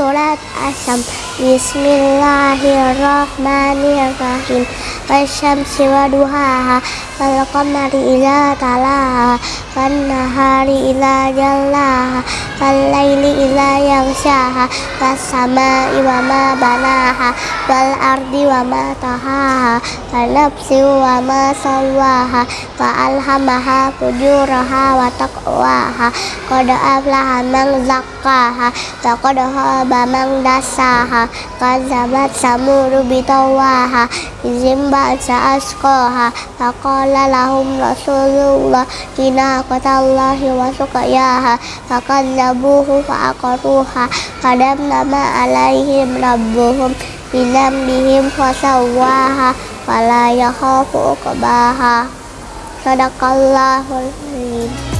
surat Asam. Bismillahirrahmanirrahim. Wasyamsi wa duhaha. Wal qamari ila talaha Wan nahari ila jallaha Wal layli ila yangshaha Was sama'i wa ma banaha Wal ardi wa ma tahaha Wa nafsi wa ma sawaha Wa alhamaha fujuraha wa taqwaha Qad aflaha man zakkaha Wa qad khaba man dasaha Kazabat samudu bitawaha Izim ba'sa asqaha Faqala lahum rasulullah Kina qatallahi wa suqayaha Faqadzabuhu fa'aqaruha Qadamna ma alaihim rabbuhum Bilam bihim fasawaha Fala yakhafu uqbaha Sadaqallahul azim